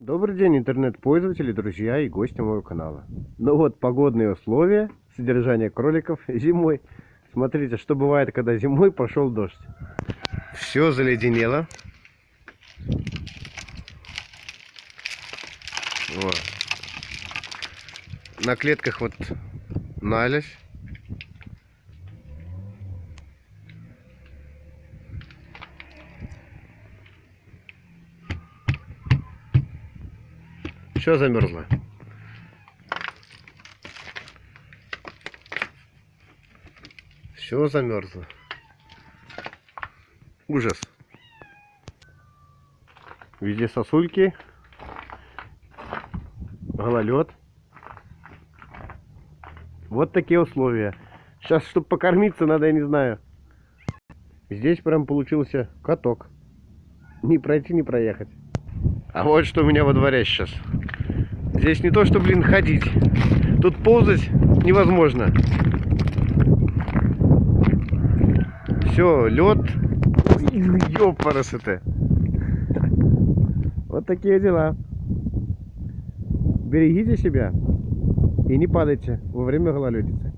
Добрый день, интернет-пользователи, друзья и гости моего канала. Ну вот, погодные условия содержания кроликов зимой. Смотрите, что бывает, когда зимой пошел дождь. Все заледенело. Вот. На клетках вот налезь. Все замерзло. Все замерзло. Ужас. Везде сосульки. Гололед. Вот такие условия. Сейчас, чтобы покормиться, надо, я не знаю. Здесь прям получился каток. Не пройти, не проехать. А вот что у меня во дворе сейчас. Здесь не то, что, блин, ходить. Тут ползать невозможно. Все, лед. Ёпарас это. Вот такие дела. Берегите себя и не падайте во время гололедицы.